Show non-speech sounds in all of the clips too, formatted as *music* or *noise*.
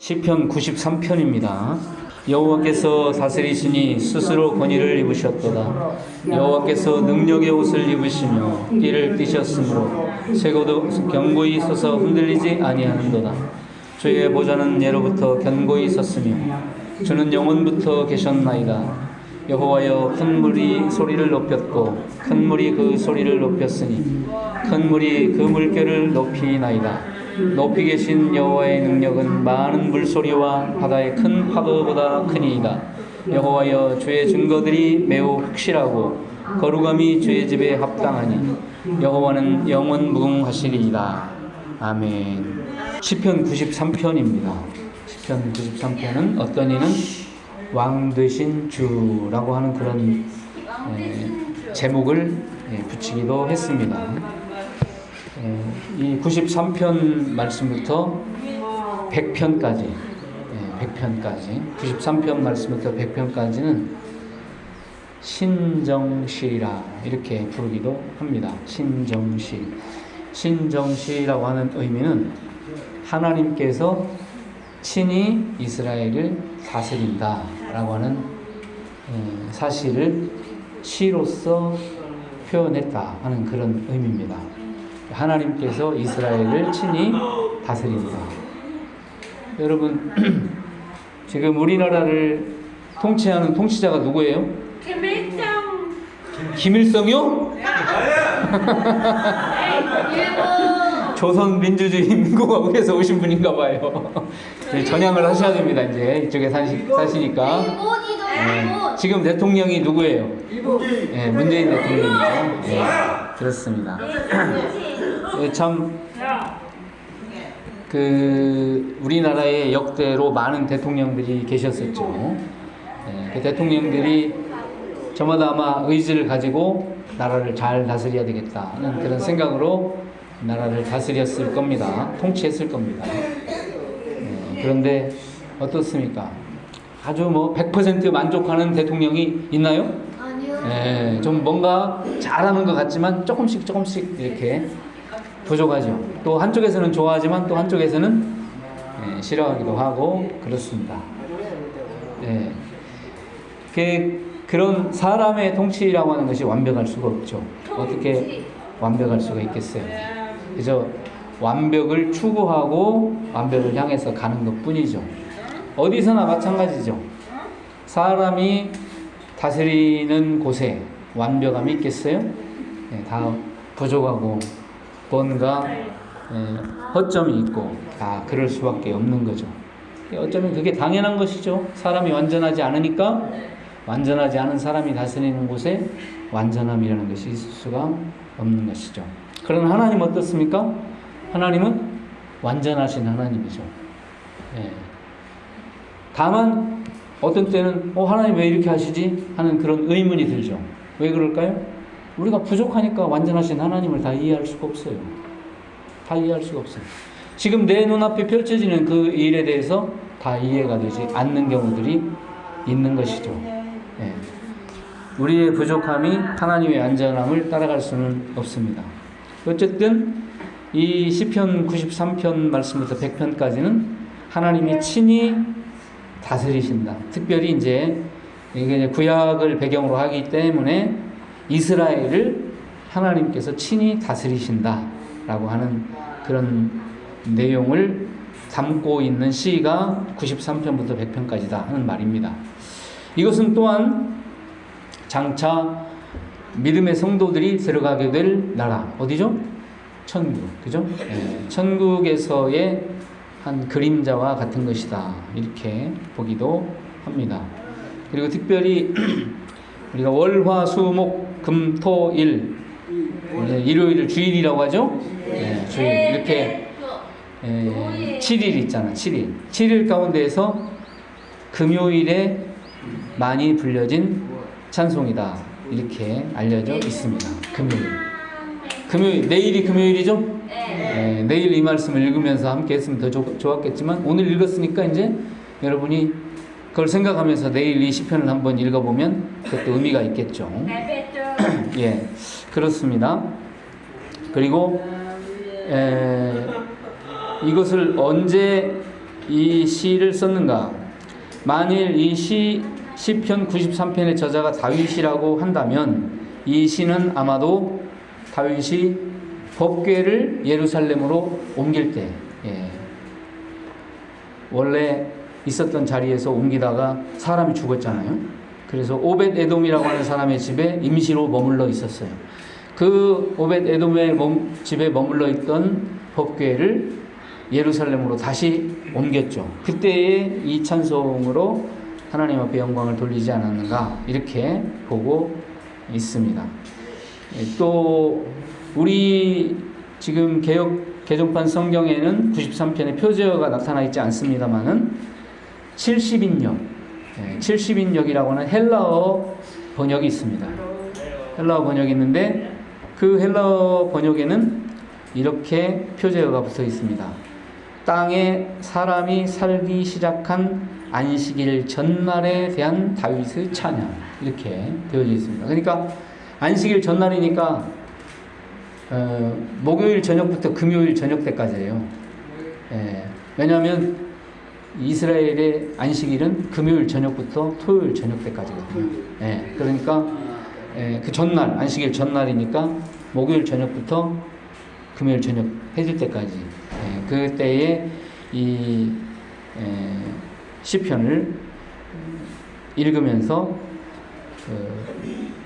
시편 93편입니다. 여호와께서 다스리시니 스스로 권위를 입으셨도다. 여호와께서 능력의 옷을 입으시며 띠를 띠셨으므로 세고도 견고히 서서 흔들리지 아니하는도다. 주의 보좌는 예로부터 견고히 섰으며 주는 영원부터 계셨나이다. 여호와여 큰 물이 소리를 높였고 큰 물이 그 소리를 높였으니 큰 물이 그 물결을 높이나이다. 높이 계신 여호와의 능력은 많은 물소리와 바다의 큰 파도보다 크니이다. 여호와여 주의 증거들이 매우 확실하고 거룩함이 주의 집에 합당하니 여호와는 영원 무궁하시리이다. 아멘. 시편 93편입니다. 시편 93편은 어떤 이는 왕 되신 주라고 하는 그런 에, 제목을 예, 붙이기도 했습니다. 예, 이 93편 말씀부터 100편까지, 예, 100편까지, 93편 말씀부터 100편까지는 신정시라 이렇게 부르기도 합니다. 신정시. 신정시라고 하는 의미는 하나님께서 친히 이스라엘을 다스린다라고 하는 예, 사실을 시로서 표현했다 하는 그런 의미입니다. 하나님께서 이스라엘을 친히 다스린다. 여러분, *clears throat* 지금 우리나라를 통치하는 통치자가 누구예요? 김일성 김일성이요? *laughs* 조선민주주의인민공화국에서 오신 분인가 봐요. *laughs* 네, 전향을 하셔야 됩니다. 이제 이쪽에 사시, 사시니까. 일본이도 네, 일본 지금 대통령이 누구예요? 네, 문재인 대통령이죠. 네, 그렇습니다. 네, 참, 그, 우리나라에 역대로 많은 대통령들이 계셨었죠. 네, 그 대통령들이 저마다 아마 의지를 가지고 나라를 잘 다스려야 되겠다는 그런 생각으로 나라를 다스렸을 겁니다. 통치했을 겁니다. 네, 그런데 어떻습니까? 아주 뭐 100% 만족하는 대통령이 있나요? 아니요 예, 좀 뭔가 잘하는 것 같지만 조금씩 조금씩 이렇게 부족하죠. 또 한쪽에서는 좋아하지만 또 한쪽에서는 예, 싫어하기도 하고 그렇습니다. 예. 그, 그런 사람의 통치라고 하는 것이 완벽할 수가 없죠. 어떻게 완벽할 수가 있겠어요? 그저 완벽을 추구하고 완벽을 향해서 가는 것 뿐이죠. 어디서나 마찬가지죠. 사람이 다스리는 곳에 완벽함이 있겠어요? 네, 다 부족하고 뭔가 예, 허점이 있고 다 그럴 수밖에 없는 거죠. 어쩌면 그게 당연한 것이죠. 사람이 완전하지 않으니까 완전하지 않은 사람이 다스리는 곳에 완전함이라는 것이 있을 수가 없는 것이죠. 그러나 하나님 어떻습니까? 하나님은 완전하신 하나님이죠. 예. 다만 어떤 때는 어 하나님 왜 이렇게 하시지 하는 그런 의문이 들죠. 왜 그럴까요? 우리가 부족하니까 완전하신 하나님을 다 이해할 수가 없어요. 다 이해할 수가 없어요. 지금 내 눈앞에 펼쳐지는 그 일에 대해서 다 이해가 되지 않는 경우들이 있는 것이죠. 예. 우리의 부족함이 하나님의 안전함을 따라갈 수는 없습니다. 어쨌든 이 시편 93편 말씀부터 100편까지는 하나님이 친히 다스리신다. 특별히 이제 이게 이제 구약을 배경으로 하기 때문에 이스라엘을 하나님께서 친히 다스리신다라고 하는 그런 내용을 담고 있는 시가 93편부터 100편까지다 하는 말입니다. 이것은 또한 장차 믿음의 성도들이 들어가게 될 나라 어디죠? 천국, 그죠? 예, 천국에서의 한 그림자와 같은 것이다 이렇게 보기도 합니다. 그리고 특별히 *clears throat* 우리가 월화수목 금토일 예, 일요일을 주일이라고 하죠? 예, 주일 이렇게 예, 7일 있잖아 7일 7일 가운데에서 금요일에 많이 불려진 찬송이다 이렇게 알려져 있습니다. 금요일 금요일 내일이 금요일이죠? 네, 내일 이 말씀을 읽으면서 함께 했으면 더 좋, 좋았겠지만 오늘 읽었으니까 이제 여러분이 그걸 생각하면서 내일 이 시편을 한번 읽어보면 그것도 의미가 있겠죠. *clears throat* 예, 그렇습니다. 그리고 에, 이것을 언제 이 시를 썼는가? 만일 이 시, 시편 93편의 저자가 다윗이라고 한다면 이 시는 아마도 다윗이 법궤를 예루살렘으로 옮길 때, 예. 원래 있었던 자리에서 옮기다가 사람이 죽었잖아요. 그래서 오벳 에돔이라고 하는 사람의 집에 임시로 머물러 있었어요. 그 오벳 에돔의 멈- 집에 머물러 있던 법궤를 예루살렘으로 다시 옮겼죠. 그때의 이 찬송으로 하나님 앞에 영광을 돌리지 않았는가 이렇게 보고 있습니다. 예, 또 우리 지금 개혁 개정판 성경에는 93편의 표제어가 나타나 있지 않습니다만은 70인역, 70인역이라고 하는 헬라어 번역이 있습니다. 헬라어 번역이 있는데 그 헬라어 번역에는 이렇게 표제어가 붙어 있습니다. 땅에 사람이 살기 시작한 안식일 전날에 대한 다윗의 찬양 이렇게 되어져 있습니다. 그러니까 안식일 전날이니까 어, 목요일 저녁부터 금요일 저녁 때까지예요. 예, 왜냐하면 이스라엘의 안식일은 금요일 저녁부터 토요일 저녁 때까지거든요. 예, 그러니까 예, 그 전날 안식일 전날이니까 목요일 저녁부터 금요일 저녁 해질 때까지 예, 그때에 이 예, 시편을 읽으면서 그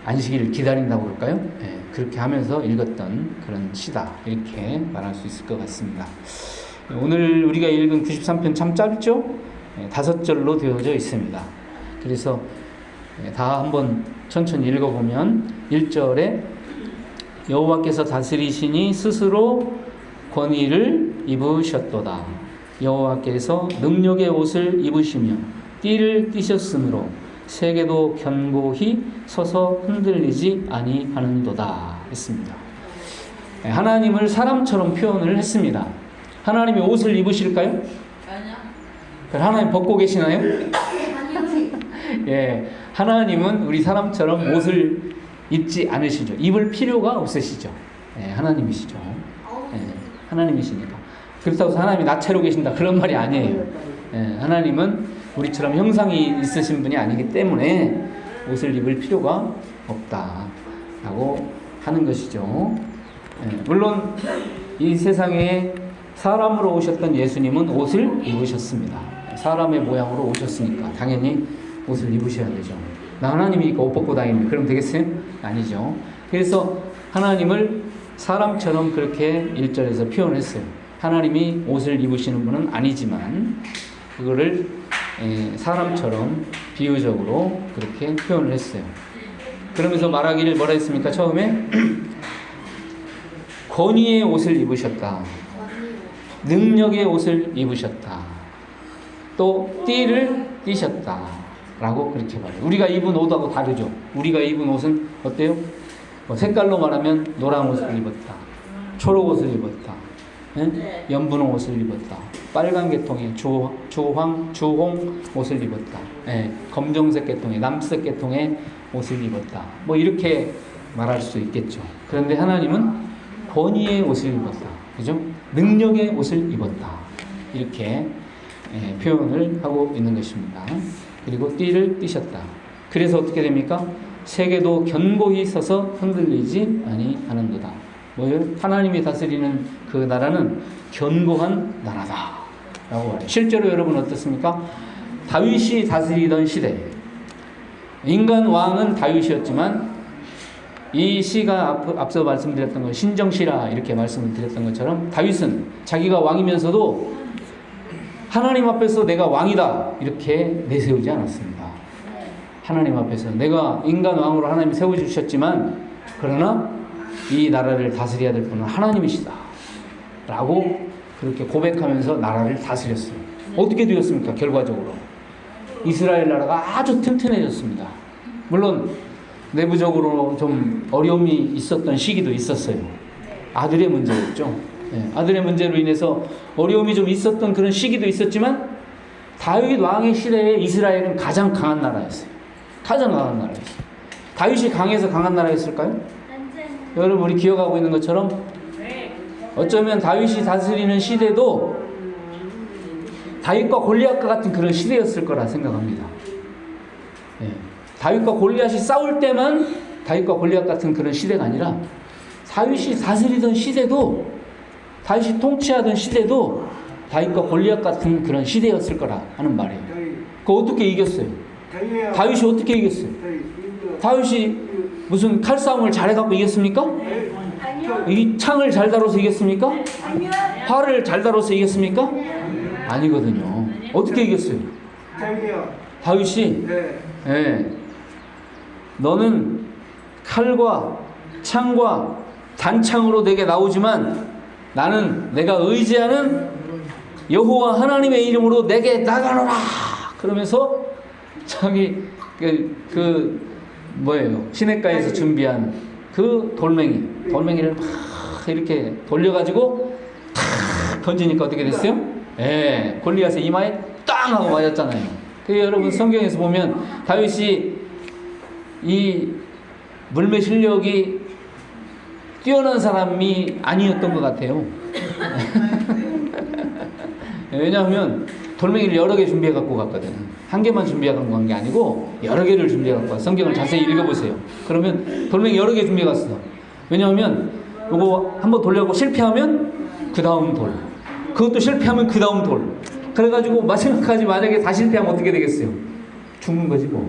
안식일을 기다린다고 그럴까요? 예, 그렇게 하면서 읽었던 그런 시다 이렇게 말할 수 있을 것 같습니다. 오늘 우리가 읽은 93편 참 짧죠? 예, 다섯 절로 되어져 있습니다. 그래서 예, 다 한번 천천히 읽어보면 1절에 여호와께서 다스리시니 스스로 권위를 입으셨도다. 여호와께서 능력의 옷을 입으시며 띠를 띠셨으므로 세계도 견고히 서서 흔들리지 아니하는도다 했습니다. 예, 하나님을 사람처럼 표현을 했습니다. 하나님이 옷을 입으실까요? 그럼 하나님 벗고 계시나요? 아니요. 예, 하나님은 우리 사람처럼 옷을 입지 않으시죠. 입을 필요가 없으시죠. 예, 하나님이시죠. 예, 하나님이시니까. 그렇다고 해서 하나님이 나체로 계신다 그런 말이 아니에요. 예, 하나님은 우리처럼 형상이 있으신 분이 아니기 때문에 옷을 입을 필요가 없다라고 하는 것이죠. 예, 물론 이 세상에 사람으로 오셨던 예수님은 옷을 입으셨습니다. 사람의 모양으로 오셨으니까 당연히 옷을 입으셔야 되죠. 나 하나님이니까 옷 벗고 다니는 그럼 되겠어요? 아니죠. 그래서 하나님을 사람처럼 그렇게 1절에서 표현했어요. 하나님이 옷을 입으시는 분은 아니지만 그거를 에, 사람처럼 비유적으로 그렇게 표현을 했어요. 그러면서 말하기를 뭐라 했습니까? 처음에 *clears throat* 권위의 옷을 입으셨다. 능력의 옷을 입으셨다. 또 띠를 띠셨다. 라고 그렇게 말해요. 우리가 입은 옷하고 다르죠. 우리가 입은 옷은 어때요? 뭐 색깔로 말하면 노란 옷을 입었다. 초록 옷을 입었다. 예? 연분홍 옷을 입었다. 빨간 계통의 주, 주황, 주홍 옷을 입었다. 예, 검정색 계통의 남색 계통의 옷을 입었다. 뭐 이렇게 말할 수 있겠죠. 그런데 하나님은 권위의 옷을 입었다. 그죠? 능력의 옷을 입었다. 이렇게 예, 표현을 하고 있는 것입니다. 그리고 띠를 띠셨다. 그래서 어떻게 됩니까? 세계도 견고히 서서 흔들리지 아니하는도다. 뭐예요? 하나님이 다스리는 그 나라는 견고한 나라다. 라고 말해요. 실제로 여러분 어떻습니까? 다윗이 다스리던 시대. 인간 왕은 다윗이었지만 이 시가 앞, 앞서 말씀드렸던 것 신정시라 이렇게 말씀을 드렸던 것처럼 다윗은 자기가 왕이면서도 하나님 앞에서 내가 왕이다 이렇게 내세우지 않았습니다. 하나님 앞에서 내가 인간 왕으로 하나님 세워 주셨지만 그러나 이 나라를 다스려야 될 분은 하나님이시다. 라고 그렇게 고백하면서 나라를 다스렸어요. 어떻게 되었습니까? 결과적으로 이스라엘 나라가 아주 튼튼해졌습니다. 물론 내부적으로 좀 어려움이 있었던 시기도 있었어요. 아들의 문제였죠. 예, 아들의 문제로 인해서 어려움이 좀 있었던 그런 시기도 있었지만 다윗 왕의 시대에 이스라엘은 가장 강한 나라였어요. 가장 강한 나라였어요. 다윗이 강해서 강한 나라였을까요? 여러분 우리 기억하고 있는 것처럼 어쩌면 다윗이 다스리는 시대도 다윗과 골리앗과 같은 그런 시대였을 거라 생각합니다. 예. 다윗과 골리앗이 싸울 때만 다윗과 골리앗 같은 그런 시대가 아니라 다윗이 다스리던 시대도 다윗이 통치하던 시대도 다윗과 골리앗 같은 그런 시대였을 거라 하는 말이에요. 그 어떻게 이겼어요? 다윗이 어떻게 이겼어요? 다윗이 무슨 칼싸움을 잘해갖고 이겼습니까? 이 창을 잘 다뤄서 이겼습니까? 활을 잘 다뤄서 이겼습니까? 아니거든요. 어떻게 이겼어요? 다윗이 네. 예. 너는 칼과 창과 단창으로 내게 나오지만 나는 내가 의지하는 여호와 하나님의 이름으로 내게 나가노라. 그러면서 자기 그, 그 뭐예요? 시냇가에서 준비한 그 돌멩이, 돌멩이를 막 이렇게 돌려가지고 탁 던지니까 어떻게 됐어요? 예, 골리앗의 이마에 땅 하고 맞았잖아요. 그 여러분 성경에서 보면 다윗이 이 물매 실력이 뛰어난 사람이 아니었던 것 같아요. *laughs* 왜냐하면 돌멩이를 여러 개 준비해 갖고 갔거든. 한 개만 준비해 갖고 간 게 아니고 여러 개를 준비해 갖고 가. 성경을 자세히 읽어보세요. 그러면 돌멩이 여러 개 준비해 갔어. 왜냐하면 이거 한번 돌려고 실패하면 그 다음 돌. 그것도 실패하면 그 다음 돌. 그래가지고 마지막까지 만약에 다 실패하면 어떻게 되겠어요? 죽는 거지 뭐.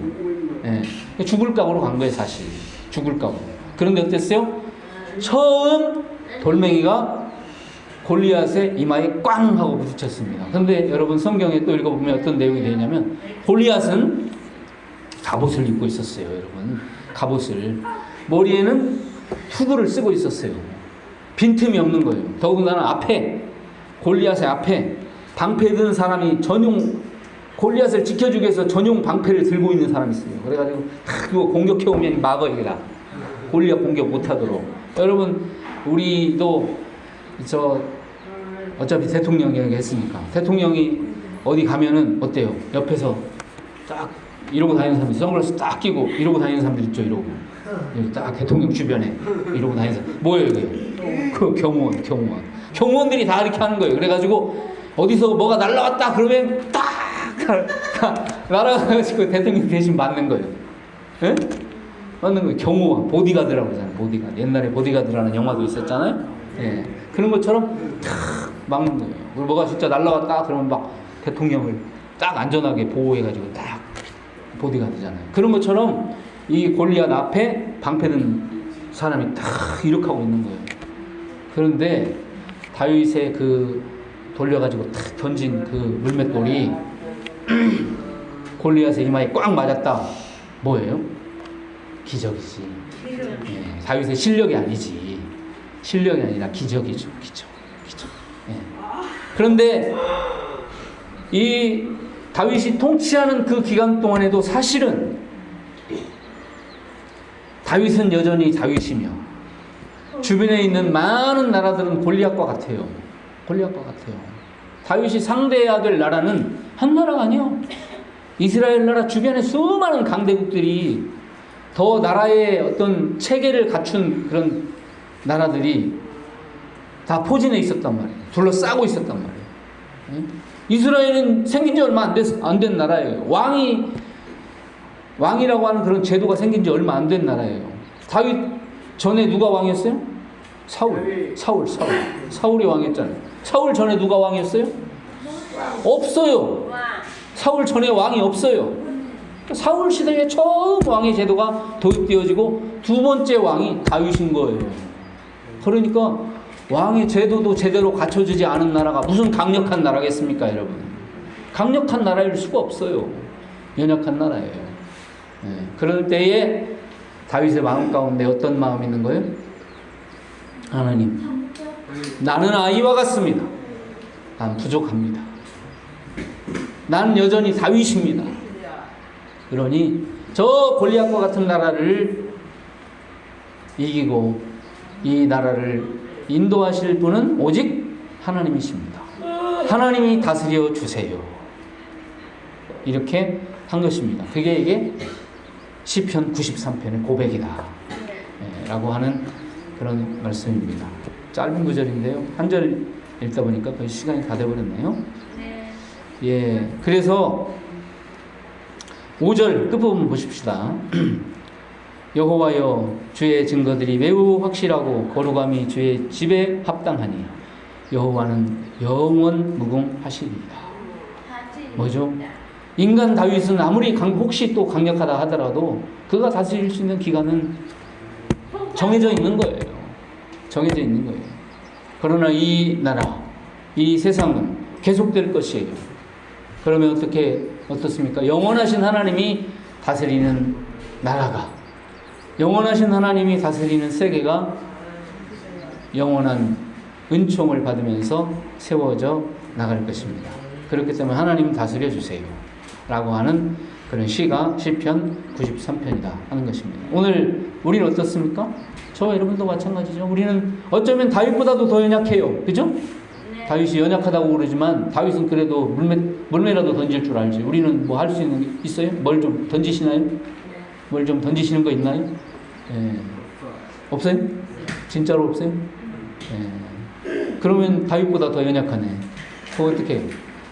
예. 죽을 각오로 간 거예요 사실. 죽을 각오. 그런데 어땠어요? 처음 돌멩이가 골리앗의 이마에 꽝 하고 부딪혔습니다. 그런데 여러분 성경에 또 읽어보면 어떤 내용이 되냐면 골리앗은 갑옷을 입고 있었어요, 여러분. 갑옷을 머리에는 투구를 쓰고 있었어요. 빈틈이 없는 거예요. 더군다나 앞에 골리앗의 앞에 방패 든 사람이 전용 골리앗을 지켜주기 위해서 전용 방패를 들고 있는 사람이 있어요. 그래가지고 탁 공격해 오면 막어 이거다. 골리앗 공격 못하도록. 여러분 우리도 저 어차피 대통령 이야기 했으니까. 대통령이 어디 가면은 어때요? 옆에서 딱 이러고 다니는 사람들 선글라스 딱 끼고 이러고 다니는 사람들 있죠 이러고. 여기 딱 대통령 주변에 이러고 다니는 사람. 뭐예요 이게? 그 경호원 경호원. 경호원들이 다 이렇게 하는 거예요. 그래가지고 어디서 뭐가 날라왔다 그러면 딱 *laughs* 날아가가지고 대통령 대신 맞는 거예요. 예? 맞는 거예요. 경호원 보디가드라고 하잖아요 보디가드. 옛날에 보디가드라는 영화도 있었잖아요. 예. 그런 것처럼 탁 막는 거예요. 그리고 뭐가 진짜 날라왔다 그러면 막 대통령을 딱 안전하게 보호해가지고 딱 보디가드잖아요. 그런 것처럼 이 골리앗 앞에 방패든 사람이 딱 이렇게 하고 있는 거예요. 그런데 다윗의 그 돌려가지고 탁 던진 그 물맷돌이 *clears throat* 골리앗의 이마에 꽉 맞았다. 뭐예요? 기적이지. 예, 다윗의 실력이 아니지. 실력이 아니라 기적이죠. 기적. 기적. 예. 그런데 이 다윗이 통치하는 그 기간 동안에도 사실은 다윗은 여전히 다윗이며 주변에 있는 많은 나라들은 골리앗과 같아요. 골리앗과 같아요. 다윗이 상대해야 될 나라는 한 나라가 아니요. 이스라엘 나라 주변에 수많은 강대국들이 더 나라의 어떤 체계를 갖춘 그런 나라들이 다 포진해 있었단 말이에요. 둘러싸고 있었단 말이에요. 응? 이스라엘은 생긴 지 얼마 안, 됐, 안된 나라예요. 왕이, 왕이라고 하는 그런 제도가 생긴 지 얼마 안 된 나라예요. 다윗 전에 누가 왕이었어요? 사울. 사울, 사울. 사울이 왕이었잖아요. 사울 전에 누가 왕이었어요? 없어요. 사울 전에 왕이 없어요. 사울 시대에 처음 왕의 제도가 도입되어지고 두 번째 왕이 다윗인 거예요. 그러니까 왕의 제도도 제대로 갖춰지지 않은 나라가 무슨 강력한 나라겠습니까, 여러분? 강력한 나라일 수가 없어요. 연약한 나라예요. 네. 그럴 때에 다윗의 마음 가운데 어떤 마음이 있는 거예요? 하나님, 나는 아이와 같습니다. 난 부족합니다. 나는 여전히 다윗입니다. 그러니 저 골리앗과 같은 나라를 이기고 이 나라를 인도하실 분은 오직 하나님이십니다. 하나님이 다스려 주세요. 이렇게 한 것입니다. 그게 이게 시편 93편의 고백이다. 예, 라고 하는 그런 말씀입니다. 짧은 구절인데요. 한 절 읽다 보니까 거의 시간이 다 돼버렸네요. 예. 그래서 5절 끝부분 보십시다. *clears throat* 여호와여 주의 증거들이 매우 확실하고 거룩함이 주의 집에 합당하니 여호와는 영원 무궁하시리이다. 뭐죠? 인간 다윗은 아무리 강, 혹시 또 강력하다 하더라도 그가 다스릴 수 있는 기간은 정해져 있는 거예요. 정해져 있는 거예요. 그러나 이 나라, 이 세상은 계속될 것이에요. 그러면 어떻게 어떻습니까? 영원하신 하나님이 다스리는 나라가 영원하신 하나님이 다스리는 세계가 영원한 은총을 받으면서 세워져 나갈 것입니다. 그렇기 때문에 하나님 다스려 주세요. 라고 하는 그런 시가 시편 93편이다 하는 것입니다. 오늘 우리는 어떻습니까? 저와 여러분도 마찬가지죠. 우리는 어쩌면 다윗보다도 더 연약해요. 그죠? 다윗이 연약하다고 그러지만 다윗은 그래도 물매, 물매라도 던질 줄 알지. 우리는 뭐 할 수 있는 게 있어요? 뭘 좀 던지시나요? 뭘 좀 던지시는 거 있나요? 예. 없어요? 진짜로 없어요? 예. 그러면 다윗보다 더 연약하네. 그거 어떻게?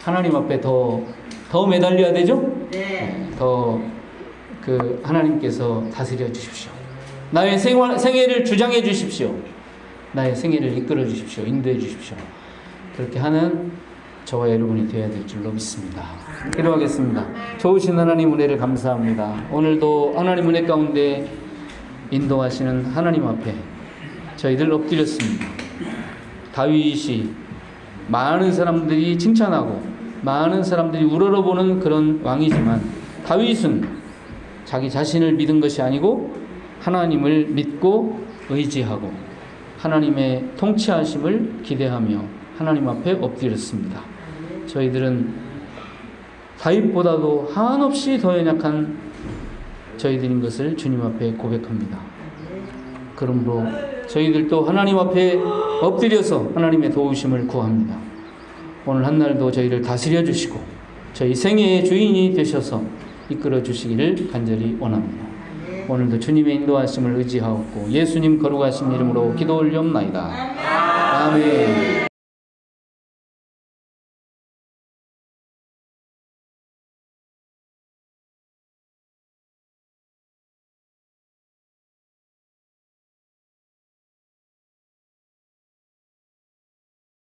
하나님 앞에 더, 더 매달려야 되죠? 네. 더그 하나님께서 다스려 주십시오. 나의 생활, 생애를 주장해 주십시오. 나의 생애를 이끌어 주십시오. 인도해 주십시오. 그렇게 하는 저와 여러분이 되어야 될 줄로 믿습니다. 기도하겠습니다. 좋으신 하나님 은혜를 감사합니다. 오늘도 하나님 은혜 가운데 인도하시는 하나님 앞에 저희들 엎드렸습니다. 다윗이 많은 사람들이 칭찬하고 많은 사람들이 우러러보는 그런 왕이지만 다윗은 자기 자신을 믿은 것이 아니고 하나님을 믿고 의지하고 하나님의 통치하심을 기대하며 하나님 앞에 엎드렸습니다. 저희들은 다윗보다도 한없이 더 연약한 저희들인 것을 주님 앞에 고백합니다. 그러므로 저희들도 하나님 앞에 엎드려서 하나님의 도우심을 구합니다. 오늘 한 날도 저희를 다스려 주시고 저희 생애의 주인이 되셔서 이끌어 주시기를 간절히 원합니다. 오늘도 주님의 인도하심을 의지하옵고 예수님 거룩하신 이름으로 기도 올리옵나이다. 아멘.